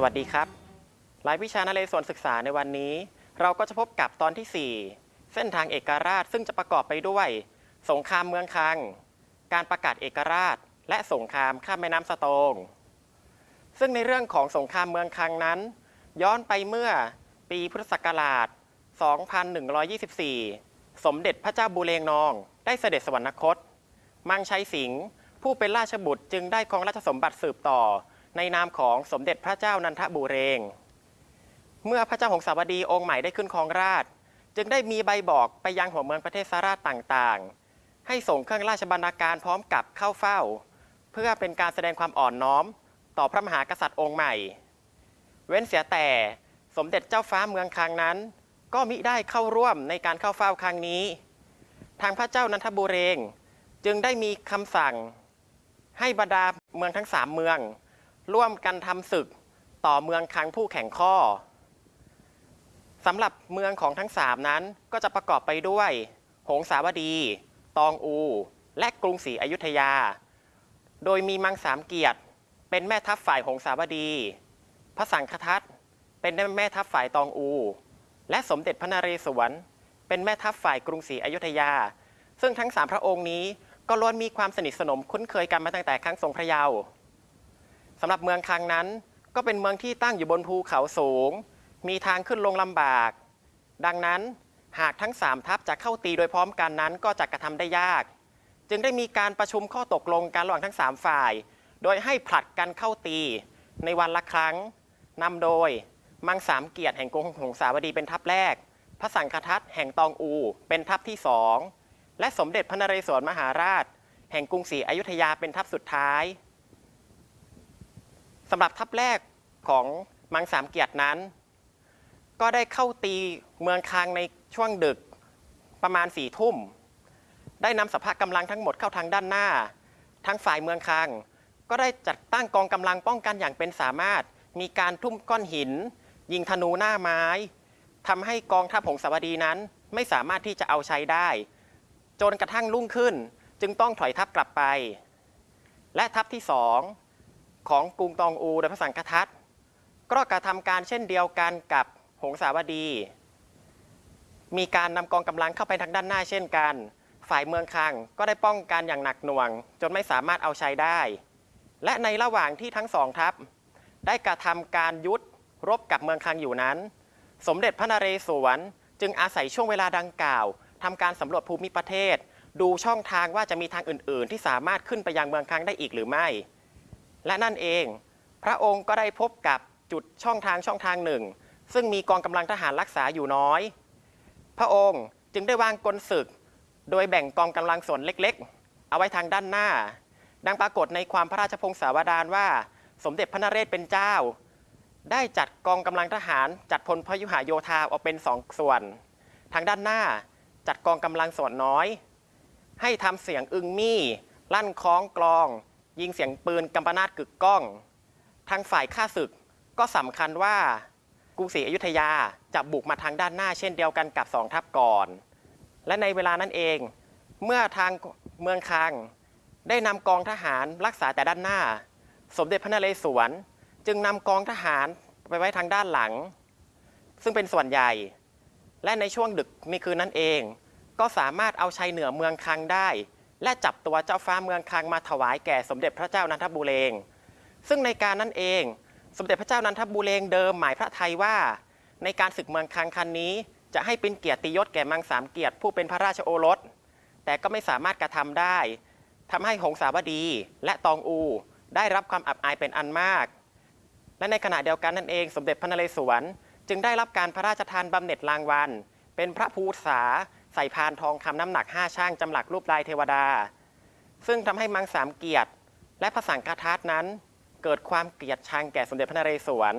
สวัสดีครับรายวิชานเรศวรศึกษาในวันนี้ เราก็จะพบกับตอนที่ 4 เส้นทางเอกราชซึ่งจะประกอบไปด้วย สงครามเมืองคัง การประกาศเอกราช และสงครามข้ามแม่น้ำสะโตง ซึ่งในเรื่องของสงครามเมืองคังนั้น ย้อนไปเมื่อปีพุทธศักราช 2124 สมเด็จพระเจ้าบูเรงนอง ได้เสด็จสวรรคต มังชัยสิงห์ผู้เป็นราชบุตรจึงได้ครองราชสมบัติสืบต่อ ในนามของสมเด็จพระเจ้านันทบูเรง เมื่อพระเจ้าหงสาวดีองค์ใหม่ได้ขึ้นครองราช จึงได้มีใบบอกไปยังหัวเมืองประเทศสาราชต่างๆ ให้ส่งเครื่องราชบรรณาการพร้อมกับเข้าเฝ้า เพื่อเป็นการแสดงความอ่อนน้อม ต่อพระมหากษัตริย์องค์ใหม่ เว้นเสียแต่สมเด็จเจ้าฟ้าเมืองคังนั้น ก็มิได้เข้าร่วมในการเข้าเฝ้าครั้งนี้ ทางพระเจ้านันทบุเรง จึงได้มีคำสั่ง ให้บรรดาเมืองทั้งสามเมือง ร่วมกันทำศึกต่อเมืองคังผู้แข่งข้อสำหรับเมืองของทั้งสามนั้นก็จะประกอบไปด้วย หงสาวดี ตองอู และกรุงศรีอยุธยา โดยมีมังสามเกียรติ เป็นแม่ทัพฝ่ายหงสาวดี พระสังฆทัตเป็นแม่ทัพฝ่ายตองอู และสมเด็จพระนเรศวร เป็นแม่ทัพฝ่ายกรุงศรีอยุธยา ซึ่งทั้งสามพระองค์นี้ก็ล้วนมีความสนิทสนมคุ้นเคยกันมาตั้งแต่ครั้งทรงพระเยาว์สำหรับเมืองคังนั้น ก็เป็นเมืองที่ตั้งอยู่บนภูเขาสูง มีทางขึ้นลงลำบาก ดังนั้นหากทั้งสามทัพจะเข้าตีโดยพร้อมกันนั้นก็จะกระทำได้ยาก จึงได้มีการประชุมข้อตกลงกันระหว่างทั้งสามฝ่าย โดยให้ผลัดกันเข้าตีในวันละครั้งนำโดยมังสามเกียรติแห่งกรุงหงสาวดีเป็นทัพแรก พระสังฆทัตแห่งตองอูเป็นทัพที่สองและสมเด็จพระนเรศวรมหาราช แห่งกรุงศรีอยุธยาเป็นทัพสุดท้ายสำหรับทัพแรกของมังสามเกียรตินั้น ก็ได้เข้าตีเมืองคางในช่วงดึกประมาณสี่ทุ่ม ได้นำสภากำลังทั้งหมดเข้าทางด้านหน้า ทั้งฝ่ายเมืองคาง ก็ได้จัดตั้งกองกำลังป้องกันอย่างเป็นสามารถ มีการทุ่มก้อนหิน ยิงธนูหน้าไม้ทำให้กองทัพหงสาวดีนั้นไม่สามารถที่จะเอาใช้ได้ จนกระทั่งรุ่งขึ้น จึงต้องถอยทัพกลับไป และทัพที่สองของกรุงตองอูโดยพระสังฆทัตก็กระทำการเช่นเดียวกันกับหงสาวดี มีการนำกองกำลังเข้าไปทางด้านหน้าเช่นกัน ฝ่ายเมืองคังก็ได้ป้องกันอย่างหนักหน่วง จนไม่สามารถเอาใช้ได้ และในระหว่างที่ทั้งสองทัพ ได้กระทำการยุทธรบกับเมืองคังอยู่นั้น สมเด็จพระนเรศวรจึงอาศัยช่วงเวลาดังกล่าวทำการสำรวจภูมิประเทศ ดูช่องทางว่าจะมีทางอื่น ๆ ที่สามารถขึ้นไปยังเมืองคังได้อีกหรือไม่ และนั่นเอง พระองค์ก็ได้พบกับจุดช่องทางช่องทางหนึ่ง ซึ่งมีกองกำลังทหารรักษาอยู่น้อย พระองค์จึงได้วางกลศึก โดยแบ่งกองกำลังส่วนเล็ก ๆ เอาไว้ทางด้านหน้า ดังปรากฏในความพระราชพงศาวดารว่า สมเด็จพระนเรศเป็นเจ้า ได้จัดกองกำลังทหารจัดพลพยุหโยธาออกเป็นสองส่วน ทางด้านหน้าจัดกองกำลังส่วนน้อย ให้ทำเสียงอึงมี่ ลั่นคล้องกลอง ยิงเสียงปืนกำปนาตกึกก้อง ทางฝ่ายข้าศึกก็สำคัญว่ากรุงศรีอยุธยาจะบุกมาทางด้านหน้าเช่นเดียวกันกับสองทัพก่อน และในเวลานั้นเอง เมื่อทางเมืองคัง ได้นำกองทหารรักษาแต่ด้านหน้า สมเด็จพระนเรศวร จึงนำกองทหารไปไว้ทางด้านหลัง ซึ่งเป็นส่วนใหญ่ และในช่วงดึกในคืนนั้นเอง ก็สามารถเอาชัยเหนือเมืองคังได้ และจับตัวเจ้าฟ้าเมืองคังมาถวายแก่สมเด็จพระเจ้านันทบุเรง ซึ่งในการนั้นเอง สมเด็จพระเจ้านันทบุเรงเดิมหมายพระไทยว่า ในการศึกเมืองคังคันนี้ จะให้เป็นเกียรติยศแก่มังสามเกียรติผู้เป็นพระราชโอรส แต่ก็ไม่สามารถกระทำได้ ทำให้หงสาวดีและตองอู ได้รับความอับอายเป็นอันมาก และในขณะเดียวกันนั่นเอง สมเด็จพระนเรศวร จึงได้รับการพระราชทานบำเหน็จรางวัล เป็นพระภูษาใส่พานทองคำน้ำหนัก5ช่างจำหลักรูปลายเทวดา ซึ่งทำให้มังสามเกียรติ และพระสังฆทัตนั้น เกิดความเกลียดชังแก่สมเด็จพระนเรศวร